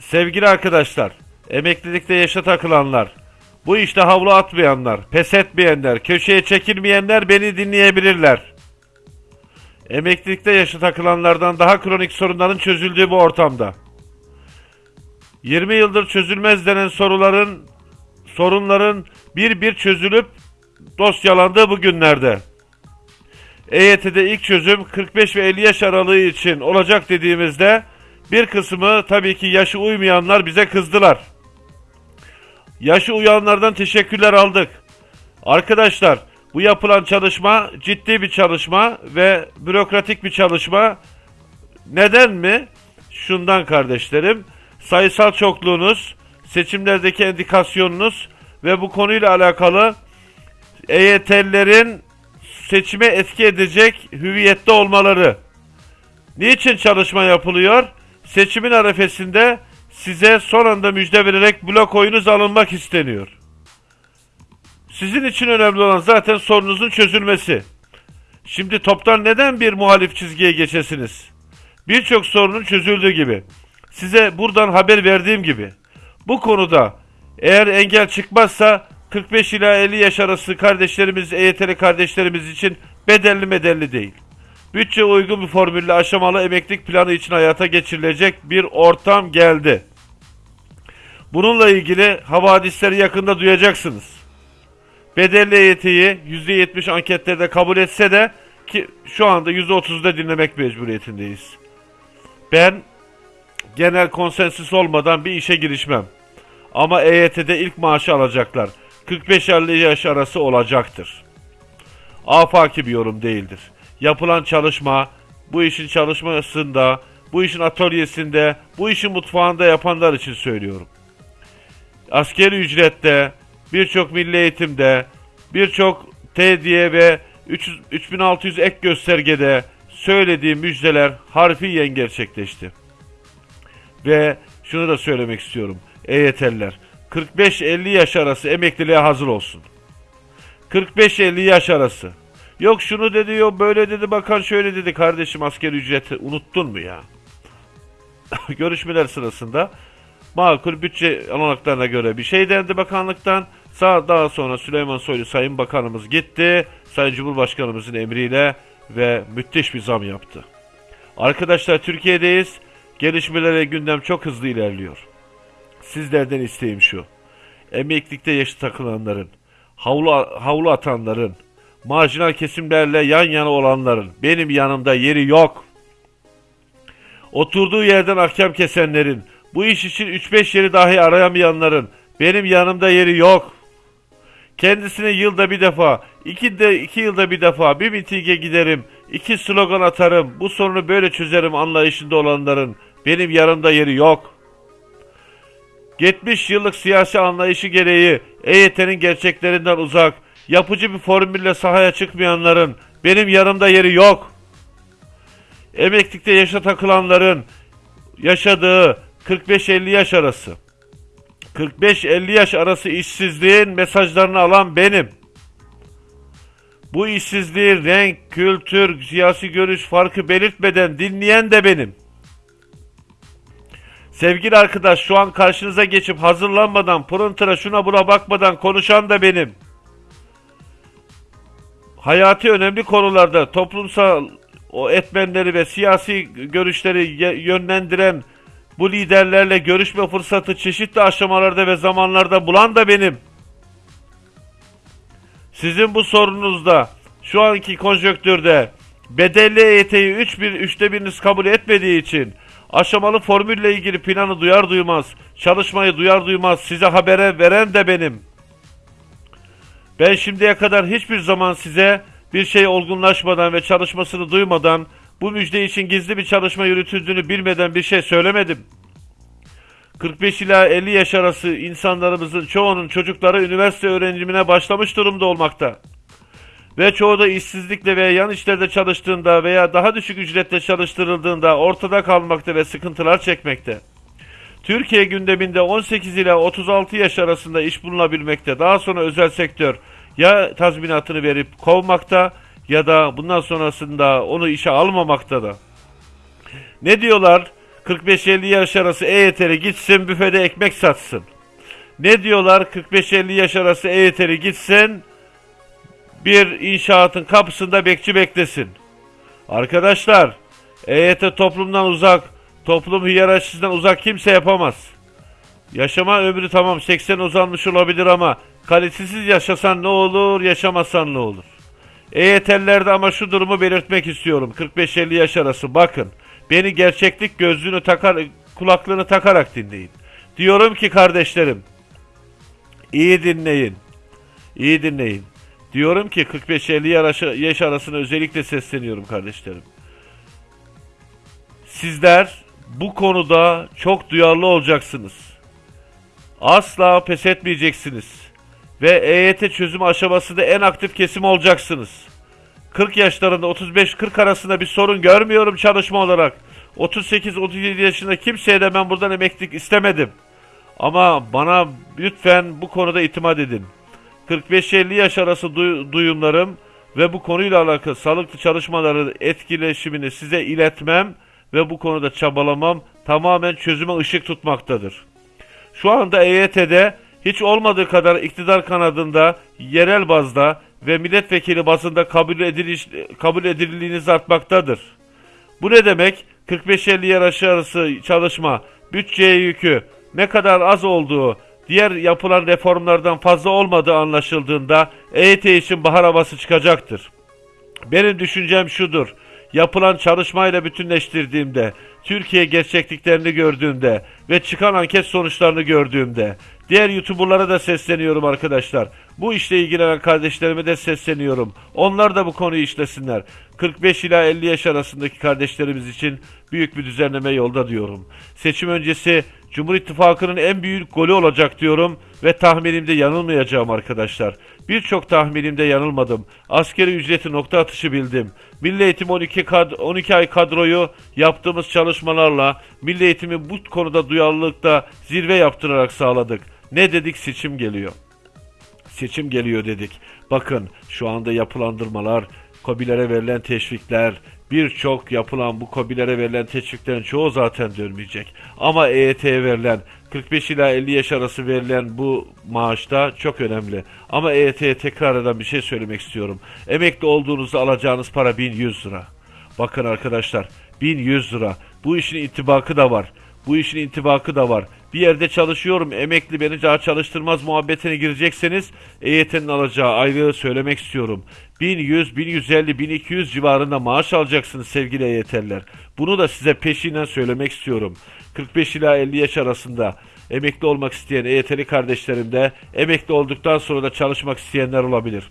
Sevgili arkadaşlar, emeklilikte yaşa takılanlar, bu işte havlu atmayanlar, pes etmeyenler, köşeye çekilmeyenler beni dinleyebilirler. Emeklilikte yaşa takılanlardan daha kronik sorunların çözüldüğü bu ortamda. 20 yıldır çözülmez denen soruların, sorunların bir bir çözülüp dosyalandığı bu günlerde. EYT'de ilk çözüm 45 ve 50 yaş aralığı için olacak dediğimizde bir kısmı tabii ki yaşı uymayanlar bize kızdılar. Yaşı uyanlardan teşekkürler aldık. Arkadaşlar bu yapılan çalışma ciddi bir çalışma ve bürokratik bir çalışma. Neden mi? Şundan kardeşlerim. Sayısal çokluğunuz, seçimlerdeki endikasyonunuz ve bu konuyla alakalı EYT'lilerin seçime etki edecek hüviyette olmaları. Niçin çalışma yapılıyor? Seçimin arefesinde size son anda müjde vererek blok oyunuz alınmak isteniyor. Sizin için önemli olan zaten sorunuzun çözülmesi. Şimdi toptan neden bir muhalif çizgiye geçesiniz? Birçok sorunun çözüldüğü gibi. Size buradan haber verdiğim gibi. Bu konuda eğer engel çıkmazsa 45 ila 50 yaş arası kardeşlerimiz, EYT'li kardeşlerimiz için bedelli medelli değil. Bütçe uygun bir formülle aşamalı emeklilik planı için hayata geçirilecek bir ortam geldi. Bununla ilgili havadisleri yakında duyacaksınız. Bedelli EYT'yi %70 anketlerde kabul etse de ki şu anda %30'da dinlemek mecburiyetindeyiz. Ben genel konsensüs olmadan bir işe girişmem. Ama EYT'de ilk maaşı alacaklar. 45-50 yaş arası olacaktır. Afaki bir yorum değildir. Yapılan çalışma, bu işin çalışmasında, bu işin atölyesinde, bu işin mutfağında yapanlar için söylüyorum. Askeri ücrette, birçok milli eğitimde, birçok TD'ye ve 300, 3600 ek göstergede söylediğim müjdeler harfiyen gerçekleşti. Ve şunu da söylemek istiyorum. EYT'liler 45-50 yaş arası emekliliğe hazır olsun. 45-50 yaş arası. Yok şunu dedi yok böyle dedi bakan şöyle dedi kardeşim asker ücreti unuttun mu ya? Görüşmeler sırasında makul bütçe alanaklarına göre bir şey dendi bakanlıktan. Sağ daha sonra Süleyman Soylu Sayın Bakanımız gitti. Sayın Cumhurbaşkanımızın emriyle ve müthiş bir zam yaptı. Arkadaşlar Türkiye'deyiz. Gelişmelere gündem çok hızlı ilerliyor. Sizlerden isteğim şu. Emeklilikte yaşı takılanların, havlu, havlu atanların, marjinal kesimlerle yan yana olanların benim yanımda yeri yok. Oturduğu yerden ahkam kesenlerin, bu iş için 3-5 yeri dahi arayamayanların benim yanımda yeri yok. Kendisine yılda bir defa, iki, de, iki yılda bir defa bir mitinge giderim, iki slogan atarım, bu sorunu böyle çözerim anlayışında olanların benim yanımda yeri yok. 70 yıllık siyasi anlayışı gereği EYT'nin gerçeklerinden uzak, yapıcı bir formülle sahaya çıkmayanların benim yanımda yeri yok. Emeklilikte yaşa takılanların yaşadığı 45-50 yaş arası. 45-50 yaş arası işsizliğin mesajlarını alan benim. Bu işsizliği renk, kültür, siyasi görüş farkı belirtmeden dinleyen de benim. Sevgili arkadaş şu an karşınıza geçip hazırlanmadan, pırıntıra şuna buna bakmadan konuşan da benim. Hayati önemli konularda toplumsal o etmenleri ve siyasi görüşleri yönlendiren bu liderlerle görüşme fırsatı çeşitli aşamalarda ve zamanlarda bulan da benim. Sizin bu sorunuzda şu anki konjöktürde bedelli EYT'yi 3 bir, üçte biriniz kabul etmediği için aşamalı formülle ilgili planı duyar duymaz, çalışmayı duyar duymaz size habere veren de benim. Ben şimdiye kadar hiçbir zaman size bir şey olgunlaşmadan ve çalışmasını duymadan bu müjde için gizli bir çalışma yürütüldüğünü bilmeden bir şey söylemedim. 45 ila 50 yaş arası insanlarımızın çoğunun çocukları üniversite öğrenimine başlamış durumda olmakta. Ve çoğu da işsizlikle veya yan işlerde çalıştığında veya daha düşük ücretle çalıştırıldığında ortada kalmakta ve sıkıntılar çekmekte. Türkiye gündeminde 18 ila 36 yaş arasında iş bulunabilmekte. Daha sonra özel sektör ya tazminatını verip kovmakta ya da bundan sonrasında onu işe almamakta da. Ne diyorlar? 45-50 yaş arası EYT'li gitsin büfede ekmek satsın. Ne diyorlar 45-50 yaş arası EYT'li gitsin bir inşaatın kapısında bekçi beklesin. Arkadaşlar EYT toplumdan uzak, toplum hiyerarşisinden uzak kimse yapamaz. Yaşama ömrü tamam 80 uzanmış olabilir ama kalitesiz yaşasan ne olur, yaşamasan ne olur? EYT'lilerde ama şu durumu belirtmek istiyorum. 45-50 yaş arası bakın. Beni gerçeklik gözlüğünü takar, kulaklığını takarak dinleyin. Diyorum ki kardeşlerim, iyi dinleyin. İyi dinleyin. Diyorum ki 45-50 yaş arasına özellikle sesleniyorum kardeşlerim. Sizler bu konuda çok duyarlı olacaksınız. Asla pes etmeyeceksiniz. Ve EYT çözüm aşamasında en aktif kesim olacaksınız. 40 yaşlarında 35-40 arasında bir sorun görmüyorum çalışma olarak. 38-37 yaşında kimseye de ben buradan emeklilik istemedim. Ama bana lütfen bu konuda itimat edin. 45-50 yaş arası duy- duyumlarım ve bu konuyla alakalı sağlıklı çalışmaları etkileşimini size iletmem ve bu konuda çabalamam tamamen çözüme ışık tutmaktadır. Şu anda EYT'de hiç olmadığı kadar iktidar kanadında yerel bazda ve milletvekili bazında kabul, ediliş, kabul edildiğiniz artmaktadır. Bu ne demek? 45-50 yaş arası çalışma, bütçeye yükü ne kadar az olduğu, diğer yapılan reformlardan fazla olmadığı anlaşıldığında EYT için bahar havası çıkacaktır. Benim düşüncem şudur. Yapılan çalışmayla bütünleştirdiğimde, Türkiye gerçekliklerini gördüğümde ve çıkan anket sonuçlarını gördüğümde, diğer YouTuber'lara da sesleniyorum arkadaşlar. Bu işle ilgilenen kardeşlerime de sesleniyorum. Onlar da bu konuyu işlesinler. 45 ila 50 yaş arasındaki kardeşlerimiz için büyük bir düzenleme yolda diyorum. Seçim öncesi Cumhur İttifakı'nın en büyük golü olacak diyorum ve tahminimde yanılmayacağım arkadaşlar. Birçok tahminimde yanılmadım. Askeri ücreti nokta atışı bildim. Milli Eğitim 12, kad 12 ay kadroyu yaptığımız çalışmalarla Milli Eğitimi bu konuda duyarlılıkta zirve yaptırarak sağladık. Ne dedik seçim geliyor. Seçim geliyor dedik. Bakın şu anda yapılandırmalar, kobilere verilen teşvikler, birçok yapılan bu kobilere verilen teşviklerin çoğu zaten dönmeyecek. Ama EYT'ye verilen 45 ila 50 yaş arası verilen bu maaşta çok önemli. Ama EYT'ye tekrar eden bir şey söylemek istiyorum. Emekli olduğunuzda alacağınız para 1100 lira. Bakın arkadaşlar 1100 lira. Bu işin intibakı da var. Bu işin intibakı da var. Bir yerde çalışıyorum, emekli beni daha çalıştırmaz muhabbetine girecekseniz EYT'nin alacağı aylığı söylemek istiyorum. 1100, 1150, 1200 civarında maaş alacaksınız sevgili EYT'liler. Bunu da size peşinden söylemek istiyorum. 45 ila 50 yaş arasında emekli olmak isteyen EYT'li kardeşlerim de emekli olduktan sonra da çalışmak isteyenler olabilir.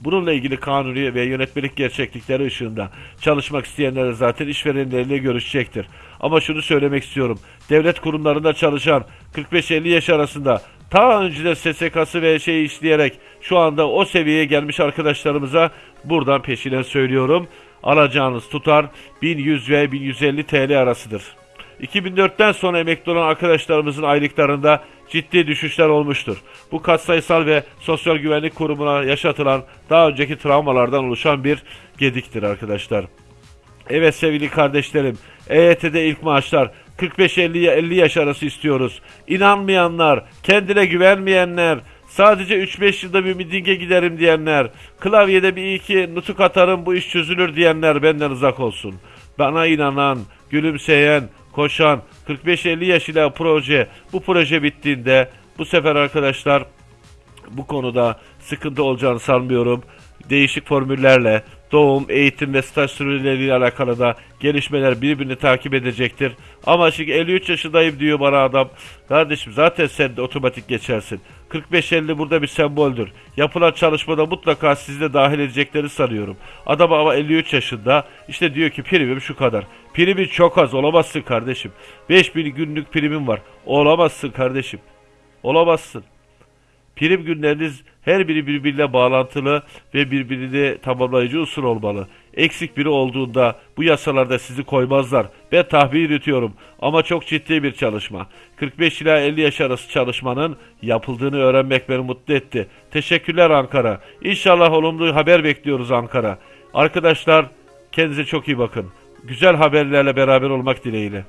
Bununla ilgili kanuni ve yönetmelik gerçeklikleri ışığında çalışmak isteyenler zaten işverenleriyle görüşecektir. Ama şunu söylemek istiyorum. Devlet kurumlarında çalışan 45-50 yaş arasında ta önceden SSK'sı ve şeyi işleyerek şu anda o seviyeye gelmiş arkadaşlarımıza buradan peşinen söylüyorum. Alacağınız tutar 1100 ve 1150 TL arasıdır. 2004'ten sonra emekli olan arkadaşlarımızın aylıklarında ciddi düşüşler olmuştur. Bu katsayısal ve sosyal güvenlik kurumuna yaşatılan daha önceki travmalardan oluşan bir gediktir arkadaşlar. Evet sevgili kardeşlerim, EYT'de ilk maaşlar 45-50 yaş arası istiyoruz. İnanmayanlar, kendine güvenmeyenler, sadece 3-5 yılda bir mitinge giderim diyenler, klavyede bir iki nutuk atarım bu iş çözülür diyenler benden uzak olsun. Bana inanan, gülümseyen, koşan 45-50 yaş ile proje, bu proje bittiğinde bu sefer arkadaşlar bu konuda sıkıntı olacağını sanmıyorum. Değişik formüllerle doğum, eğitim ve staj süreleriyle alakalı da gelişmeler birbirini takip edecektir. Ama şimdi 53 yaşındayım diyor bana adam. Kardeşim zaten sen de otomatik geçersin. 45-50 burada bir semboldür. Yapılan çalışmada mutlaka sizi de dahil edecekleri sanıyorum. Adam ama 53 yaşında işte diyor ki primim şu kadar. Primin çok az olamazsın kardeşim. 5000 günlük primim var. Olamazsın kardeşim. Olamazsın. Prim günleriniz her biri birbiriyle bağlantılı ve birbirini tamamlayıcı usul olmalı. Eksik biri olduğunda bu yasalarda sizi koymazlar. Ben tahmin yürütüyorum ama çok ciddi bir çalışma. 45 ila 50 yaş arası çalışmanın yapıldığını öğrenmek beni mutlu etti. Teşekkürler Ankara. İnşallah olumlu haber bekliyoruz Ankara. Arkadaşlar kendinize çok iyi bakın. Güzel haberlerle beraber olmak dileğiyle.